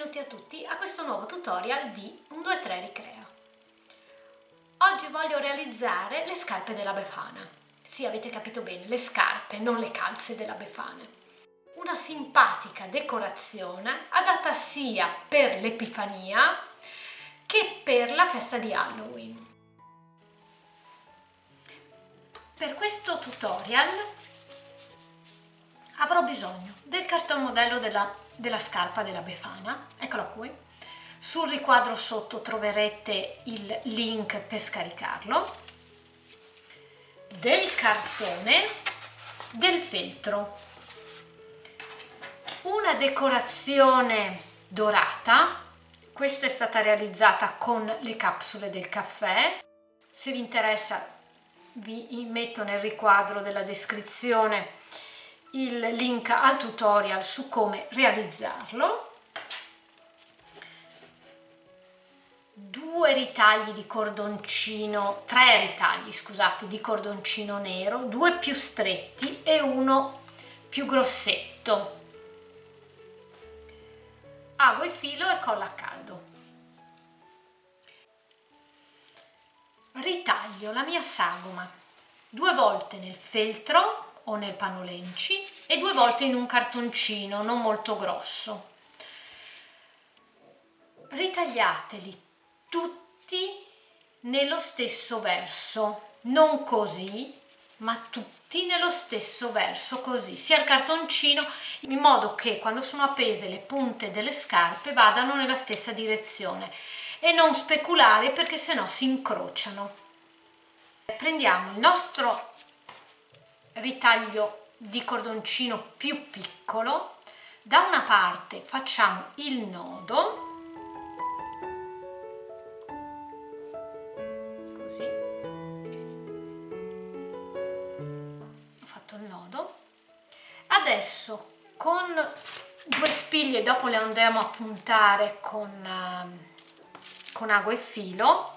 benvenuti a tutti a questo nuovo tutorial di 1, 2, 3 Ricrea. Oggi voglio realizzare le scarpe della Befana. Sì, avete capito bene, le scarpe, non le calze della Befana. Una simpatica decorazione adatta sia per l'Epifania che per la festa di Halloween. Per questo tutorial avrò bisogno del cartone modello della della scarpa della Befana, eccola qui. Sul riquadro sotto troverete il link per scaricarlo, del cartone, del feltro, una decorazione dorata, questa è stata realizzata con le capsule del caffè, se vi interessa vi metto nel riquadro della descrizione il link al tutorial su come realizzarlo. Due ritagli di cordoncino tre ritagli scusate di cordoncino nero due più stretti e uno più grossetto. Ago e filo e colla a caldo. Ritaglio la mia sagoma due volte nel feltro o nel panolenci e due volte in un cartoncino non molto grosso. Ritagliateli tutti nello stesso verso non così ma tutti nello stesso verso così sia il cartoncino in modo che quando sono appese le punte delle scarpe vadano nella stessa direzione e non speculare perché sennò si incrociano. Prendiamo il nostro ritaglio di cordoncino più piccolo. Da una parte facciamo il nodo. Così. Ho fatto il nodo. Adesso con due spiglie dopo le andremo a puntare con, uh, con ago e filo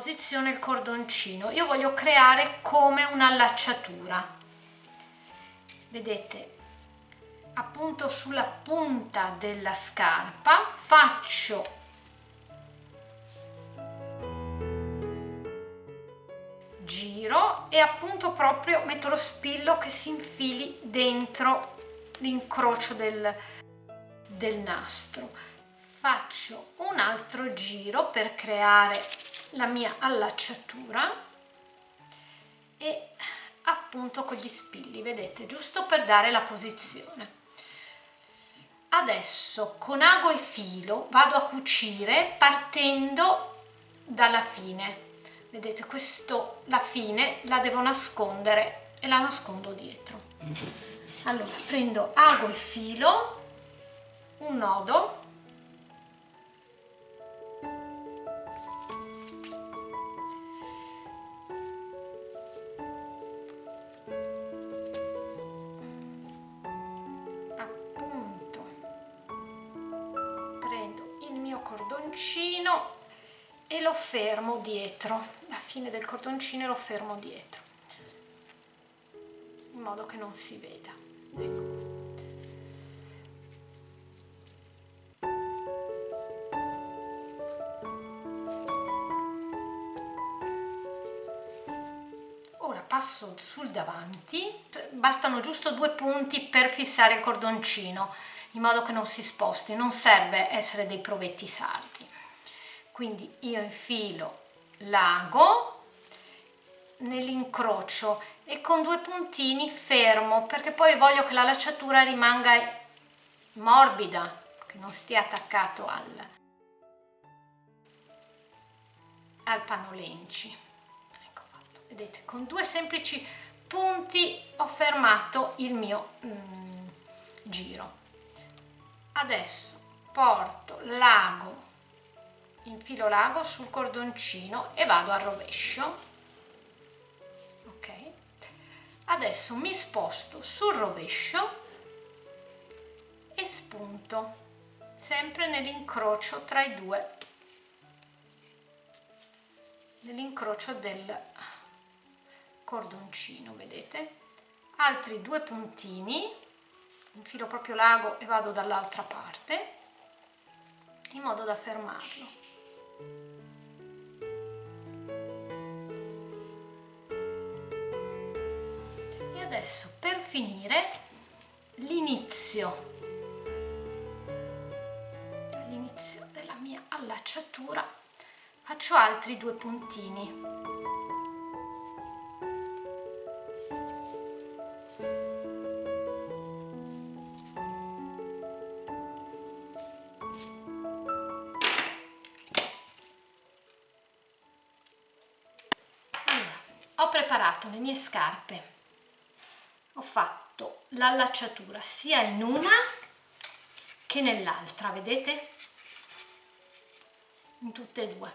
posizione il cordoncino. Io voglio creare come un'allacciatura vedete appunto sulla punta della scarpa faccio giro e appunto proprio metto lo spillo che si infili dentro l'incrocio del, del nastro. Faccio un altro giro per creare la mia allacciatura e appunto con gli spilli vedete giusto per dare la posizione. Adesso con ago e filo vado a cucire partendo dalla fine. Vedete questo la fine la devo nascondere e la nascondo dietro. Allora prendo ago e filo un nodo cordoncino e lo fermo dietro. La fine del cordoncino e lo fermo dietro. In modo che non si veda. Ecco. ora passo sul davanti. Bastano giusto due punti per fissare il cordoncino in modo che non si sposti non serve essere dei provetti sardi. Quindi io infilo l'ago nell'incrocio e con due puntini fermo perché poi voglio che la lacciatura rimanga morbida che non stia attaccato al, al panolenci. Ecco fatto. Vedete con due semplici punti ho fermato il mio mm, giro adesso porto l'ago infilo l'ago sul cordoncino e vado al rovescio. Ok. Adesso mi sposto sul rovescio e spunto sempre nell'incrocio tra i due. Nell'incrocio del cordoncino vedete? Altri due puntini infilo proprio l'ago e vado dall'altra parte in modo da fermarlo. E adesso per finire l'inizio. L'inizio della mia allacciatura. Faccio altri due puntini ho preparato le mie scarpe. Ho fatto l'allacciatura sia in una che nell'altra vedete? In tutte e due.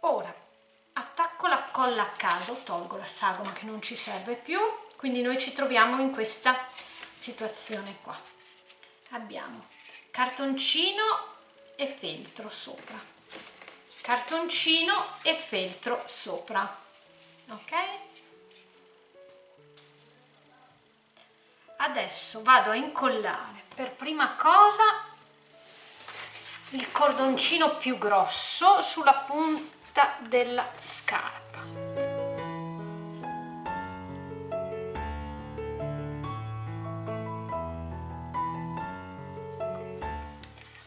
Ora attacco la colla a caso tolgo la sagoma che non ci serve più quindi noi ci troviamo in questa situazione qua. Abbiamo cartoncino e feltro sopra cartoncino e feltro sopra ok? Adesso vado a incollare per prima cosa il cordoncino più grosso sulla punta della scarpa.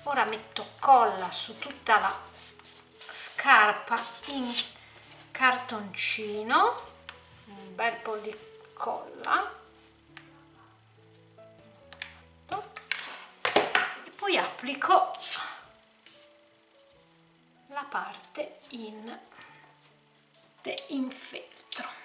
Ora metto colla su tutta la scarpa in cartoncino un bel po' di colla. E poi applico la parte in, in feltro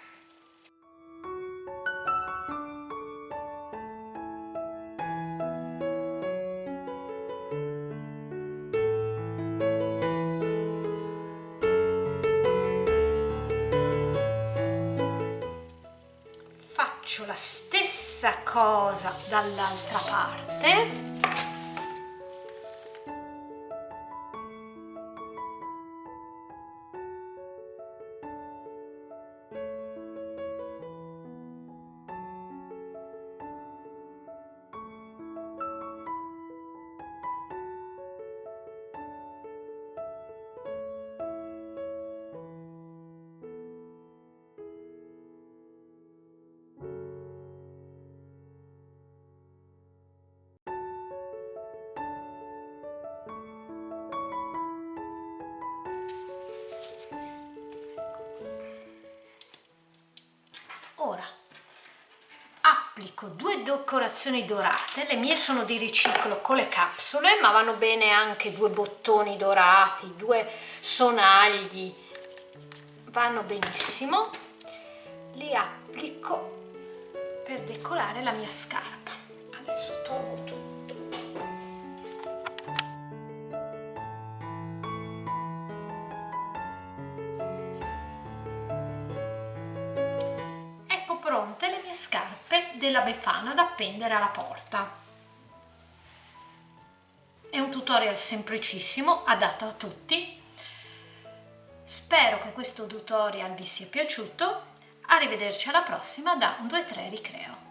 faccio la stessa cosa dall'altra parte ora applico due decorazioni dorate. Le mie sono di riciclo con le capsule ma vanno bene anche due bottoni dorati due sonagli. Vanno benissimo. Li applico per decorare la mia scarpa. Adesso tolgo tutto della Befana da appendere alla porta. È un tutorial semplicissimo, adatto a tutti. Spero che questo tutorial vi sia piaciuto. Arrivederci alla prossima da 1, 2, 3 Ricreo.